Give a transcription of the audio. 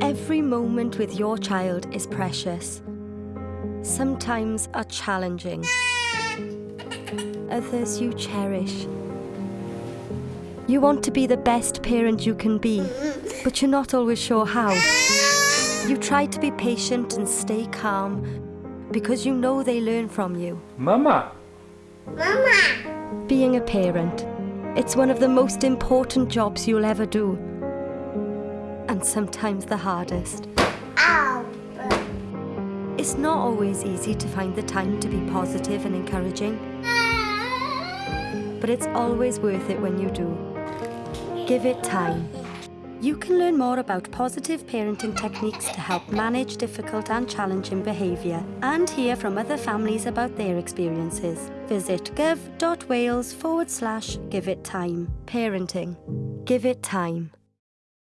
Every moment with your child is precious. Sometimes are challenging. Others you cherish. You want to be the best parent you can be, but you're not always sure how. You try to be patient and stay calm because you know they learn from you. Mama! Mama! Being a parent, it's one of the most important jobs you'll ever do. And sometimes the hardest. Ow! It's not always easy to find the time to be positive and encouraging, but it's always worth it when you do. Give it time. You can learn more about positive parenting techniques to help manage difficult and challenging behaviour and hear from other families about their experiences. Visit gov.wales forward slash give it time. Parenting. Give it time.